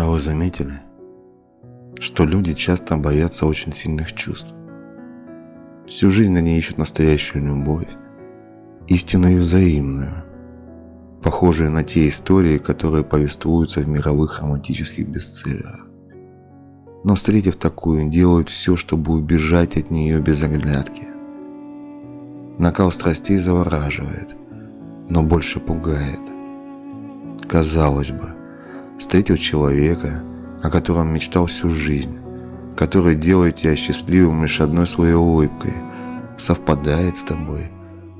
А вы заметили, что люди часто боятся очень сильных чувств? Всю жизнь они ищут настоящую любовь, истинную и взаимную, похожие на те истории, которые повествуются в мировых романтических бестселлерах. Но встретив такую, делают все, чтобы убежать от нее без оглядки. Накал страстей завораживает, но больше пугает. Казалось бы, встретил человека, о котором мечтал всю жизнь, который делает тебя счастливым лишь одной своей улыбкой, совпадает с тобой,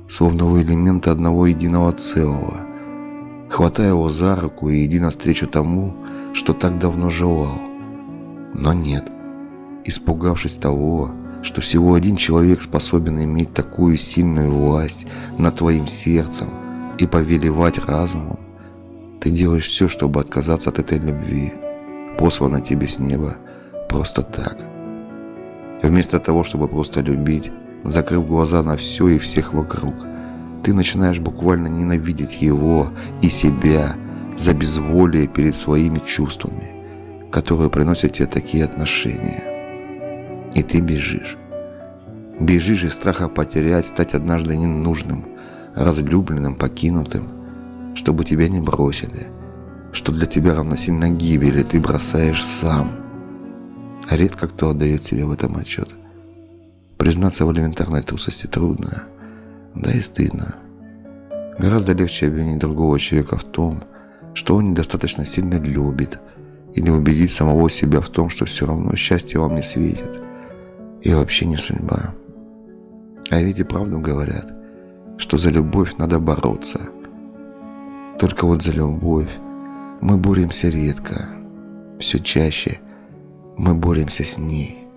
словно вы элементы одного единого целого. Хватай его за руку и иди навстречу тому, что так давно желал. Но нет, испугавшись того, что всего один человек способен иметь такую сильную власть над твоим сердцем и повелевать разумом, ты делаешь все, чтобы отказаться от этой любви, посланной тебе с неба, просто так. Вместо того, чтобы просто любить, закрыв глаза на все и всех вокруг, ты начинаешь буквально ненавидеть его и себя за безволие перед своими чувствами, которые приносят тебе такие отношения. И ты бежишь. Бежишь из страха потерять, стать однажды ненужным, разлюбленным, покинутым, чтобы тебя не бросили, что для тебя равносильно гибели ты бросаешь сам. Редко кто отдает себе в этом отчет. Признаться в элементарной трусости трудно, да и стыдно. Гораздо легче обвинить другого человека в том, что он недостаточно сильно любит, или убедить самого себя в том, что все равно счастье вам не светит, и вообще не судьба. А ведь и правду говорят, что за любовь надо бороться. Только вот за любовь мы боремся редко, все чаще мы боремся с ней.